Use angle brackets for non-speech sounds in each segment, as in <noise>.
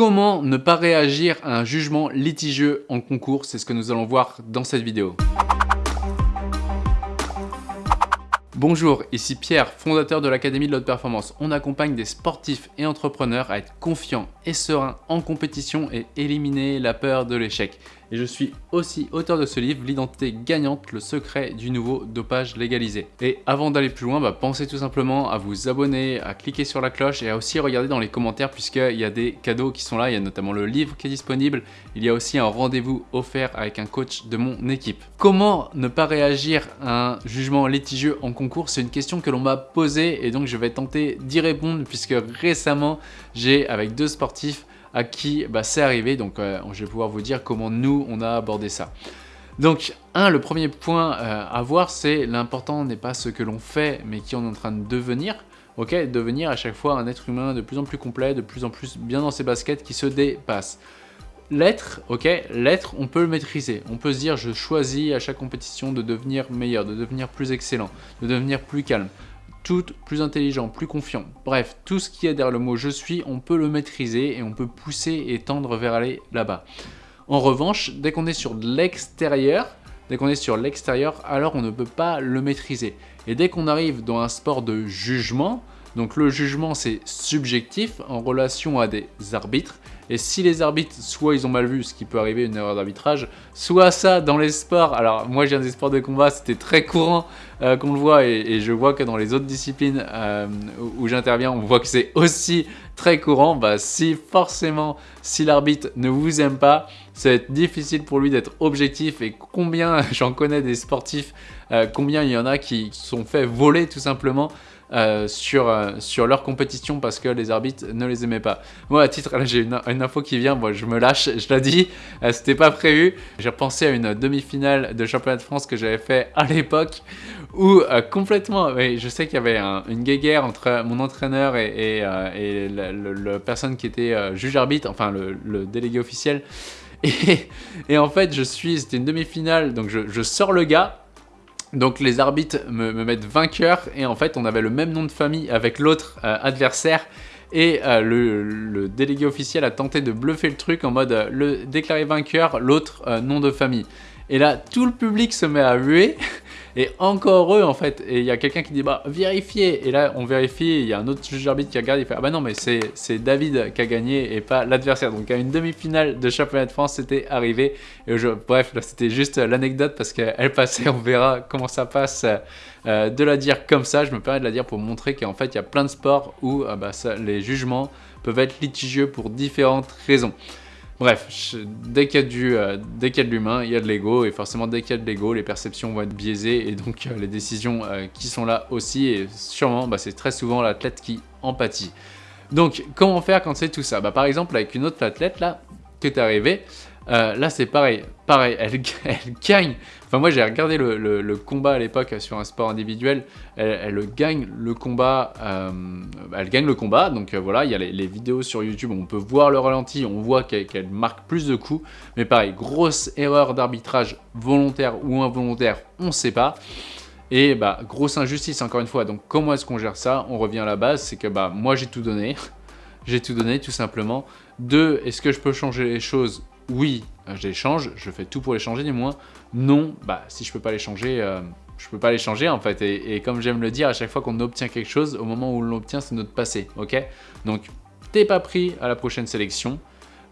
Comment ne pas réagir à un jugement litigieux en concours C'est ce que nous allons voir dans cette vidéo. Bonjour, ici Pierre, fondateur de l'Académie de l'Haute Performance. On accompagne des sportifs et entrepreneurs à être confiants et sereins en compétition et éliminer la peur de l'échec et je suis aussi auteur de ce livre, L'identité gagnante, le secret du nouveau dopage légalisé. Et avant d'aller plus loin, bah, pensez tout simplement à vous abonner, à cliquer sur la cloche et à aussi regarder dans les commentaires puisqu'il y a des cadeaux qui sont là, il y a notamment le livre qui est disponible, il y a aussi un rendez-vous offert avec un coach de mon équipe. Comment ne pas réagir à un jugement litigieux en concours? C'est une question que l'on m'a posée et donc je vais tenter d'y répondre puisque récemment j'ai avec deux sportifs à qui bah, c'est arrivé. Donc euh, je vais pouvoir vous dire comment nous, on a abordé ça. Donc, un, le premier point euh, à voir, c'est l'important n'est pas ce que l'on fait, mais qui on est en train de devenir. Ok, devenir à chaque fois un être humain de plus en plus complet, de plus en plus bien dans ses baskets, qui se dépasse. L'être, ok, l'être, on peut le maîtriser. On peut se dire, je choisis à chaque compétition de devenir meilleur, de devenir plus excellent, de devenir plus calme tout plus intelligent, plus confiant. Bref, tout ce qui est derrière le mot « je suis », on peut le maîtriser et on peut pousser et tendre vers aller là-bas. En revanche, dès qu'on est sur l'extérieur, dès qu'on est sur l'extérieur, alors on ne peut pas le maîtriser. Et dès qu'on arrive dans un sport de jugement, donc le jugement c'est subjectif en relation à des arbitres, et si les arbitres, soit ils ont mal vu, ce qui peut arriver, une erreur d'arbitrage, soit ça dans les sports, alors moi je viens des sports de combat, c'était très courant euh, qu'on le voit, et, je vois que dans les autres disciplines euh, où, j'interviens, on voit que c'est aussi très courant, bah si forcément, si l'arbitre ne vous aime pas, ça va être difficile pour lui d'être objectif, et combien, <laughs> j'en connais des sportifs, euh, combien il y en a qui sont fait voler tout simplement, euh, sur, euh, sur leur compétition parce que les arbitres ne les aimaient pas. Moi, à titre, là j'ai une, info qui vient, moi je me lâche, je l'ai dit, euh, c'était pas prévu. J'ai repensé à une demi-finale de championnat de France que j'avais fait à l'époque où complètement, je sais qu'il y avait une guéguerre entre mon entraîneur et, et, la, personne qui était juge arbitre, enfin le, délégué officiel. <laughs> Et, en fait, je suis, c'était une demi-finale, donc je, sors le gars, donc les arbitres me, mettent vainqueur. Et en fait on avait le même nom de famille avec l'autre euh, adversaire. Et euh, le, délégué officiel a tenté de bluffer le truc en mode euh, le déclarer vainqueur, l'autre nom de famille. Et là tout le public se met à huer Et encore eux en fait, et il y a quelqu'un qui dit bah vérifiez, et là on vérifie, il y a un autre juge arbitre qui regarde, il fait ah bah non mais c'est David qui a gagné et pas l'adversaire. Donc à une demi-finale de championnat de France c'était arrivé, et bref là c'était juste l'anecdote parce qu'elle passait, on verra comment ça passe euh, de la dire comme ça, je me permets de la dire pour montrer qu'en fait il y a plein de sports où euh, bah, les jugements peuvent être litigieux pour différentes raisons. Bref, dès qu'il y, a euh, de l'humain, il y a de l'ego, et forcément dès qu'il y a de l'ego, les perceptions vont être biaisées, et donc euh, les décisions euh, qui sont là aussi, et sûrement, bah, c'est très souvent l'athlète qui empathie. Donc, comment faire quand c'est tout ça? Bah, Par exemple, avec une autre athlète, là, qui est arrivée, là c'est pareil, pareil, elle, <laughs> elle gagne Enfin, moi, j'ai regardé le, combat à l'époque sur un sport individuel. Elle, gagne le combat. Euh, elle gagne le combat. Donc euh, voilà, il y a les, vidéos sur YouTube. On peut voir le ralenti. On voit qu'elle marque plus de coups. Mais pareil, grosse erreur d'arbitrage volontaire ou involontaire, on ne sait pas. Et bah, grosse injustice encore une fois. Donc comment est-ce qu'on gère ça? On revient à la base, c'est que bah, moi j'ai tout donné. <laughs> j'ai tout donné tout simplement. Deux, est-ce que je peux changer les choses? Oui, euh, je les change, je fais tout pour les changer du moins. Non, bah si je peux pas les changer, euh, je peux pas les changer en fait. Et, comme j'aime le dire, à chaque fois qu'on obtient quelque chose, au moment où on l'obtient, c'est notre passé, ok? Donc, t'es pas pris à la prochaine sélection,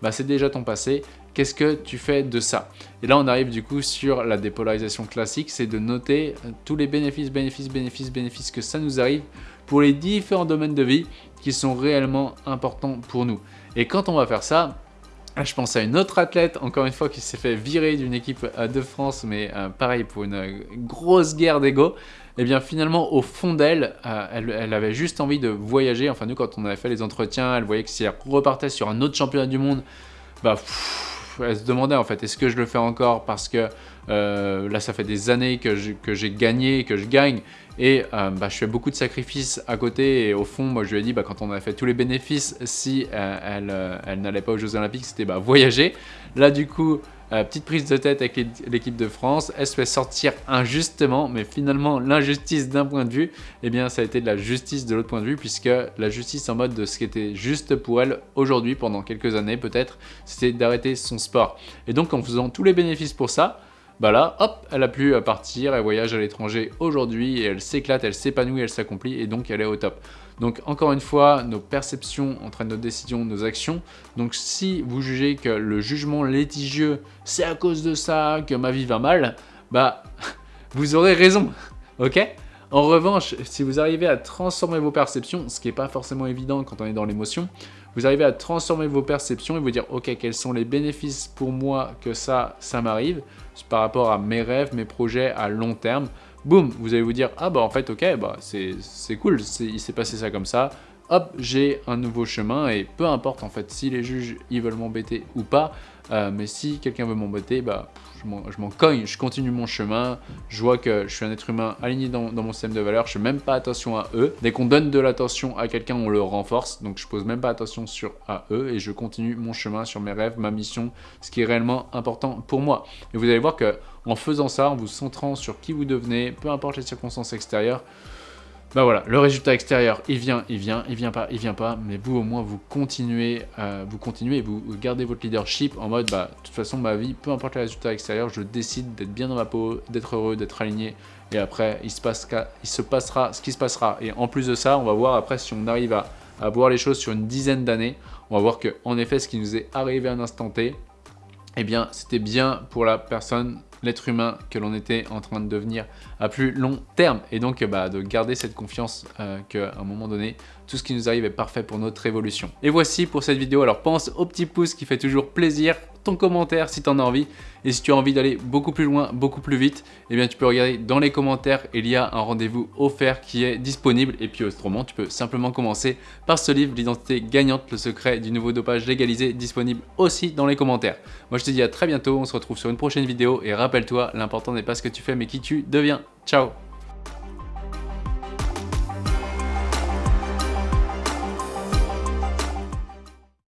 bah c'est déjà ton passé. Qu'est-ce que tu fais de ça? Et là, on arrive du coup sur la dépolarisation classique, c'est de noter euh, tous les bénéfices, bénéfices, bénéfices, bénéfices que ça nous arrive pour les différents domaines de vie qui sont réellement importants pour nous. Et quand on va faire ça, je pense à une autre athlète, encore une fois, qui s'est fait virer d'une équipe euh, de France, mais euh, pareil, pour une euh, grosse guerre d'ego. Et eh bien finalement, au fond d'elle, elle, avait juste envie de voyager. Enfin, nous, quand on avait fait les entretiens, elle voyait que si elle repartait sur un autre championnat du monde, bah, elle se demandait en fait, est-ce que je le fais encore parce que là, ça fait des années que j'ai gagné, que je gagne, et euh, bah, je fais beaucoup de sacrifices à côté et au fond, moi je lui ai dit, bah, quand on a fait tous les bénéfices, si euh, elle, euh, elle n'allait pas aux Jeux Olympiques, c'était bah, voyager. Là du coup, petite prise de tête avec l'équipe de France, elle se fait sortir injustement, mais finalement l'injustice d'un point de vue, eh bien ça a été de la justice de l'autre point de vue, puisque la justice en mode de ce qui était juste pour elle aujourd'hui, pendant quelques années peut-être, c'était d'arrêter son sport. Et donc en faisant tous les bénéfices pour ça, bah là, hop, elle a pu partir, elle voyage à l'étranger aujourd'hui, et elle s'éclate, elle s'épanouit, elle s'accomplit, et donc elle est au top. Donc encore une fois, nos perceptions entraînent nos décisions, nos actions. Donc si vous jugez que le jugement litigieux, c'est à cause de ça que ma vie va mal, bah <laughs> vous aurez raison, ok? En revanche, si vous arrivez à transformer vos perceptions, ce qui n'est pas forcément évident quand on est dans l'émotion, vous arrivez à transformer vos perceptions et vous dire ok quels sont les bénéfices pour moi que ça, ça m'arrive par rapport à mes rêves, mes projets à long terme, boum, vous allez vous dire ah bah en fait ok bah c'est cool, il s'est passé ça comme ça, hop, j'ai un nouveau chemin et peu importe en fait si les juges ils veulent m'embêter ou pas, euh, mais si quelqu'un veut m'embêter, bah je m'en cogne, je continue mon chemin, je vois que je suis un être humain aligné dans, mon système de valeurs, je fais même pas attention à eux. Dès qu'on donne de l'attention à quelqu'un, on le renforce, donc je pose même pas attention sur à eux et je continue mon chemin sur mes rêves, ma mission, ce qui est réellement important pour moi. Et vous allez voir que en faisant ça, en vous centrant sur qui vous devenez, peu importe les circonstances extérieures, bah voilà, le résultat extérieur, il vient, il vient, il vient pas, il vient pas, mais vous au moins vous continuez, euh, vous continuez, vous gardez votre leadership en mode, bah de toute façon ma vie, peu importe le résultat extérieur, je décide d'être bien dans ma peau, d'être heureux, d'être aligné, et après il se, passera ce qui se passera. Et en plus de ça, on va voir après si on arrive à, à voir les choses sur une dizaine d'années, on va voir que en effet ce qui nous est arrivé à un instant T, eh bien c'était bien pour la personne l'être humain que l'on était en train de devenir à plus long terme. Et donc bah, de garder cette confiance euh, qu'à un moment donné, tout ce qui nous arrive est parfait pour notre évolution. Et voici pour cette vidéo. Alors pense au petit pouce qui fait toujours plaisir, ton commentaire si tu en as envie. Et si tu as envie d'aller beaucoup plus loin, beaucoup plus vite, eh bien tu peux regarder dans les commentaires, il y a un rendez-vous offert qui est disponible. Et puis autrement, tu peux simplement commencer par ce livre, l'identité gagnante, le secret du nouveau dopage légalisé, disponible aussi dans les commentaires. Moi je te dis à très bientôt, on se retrouve sur une prochaine vidéo et rappelle-toi, l'important n'est pas ce que tu fais mais qui tu deviens. Ciao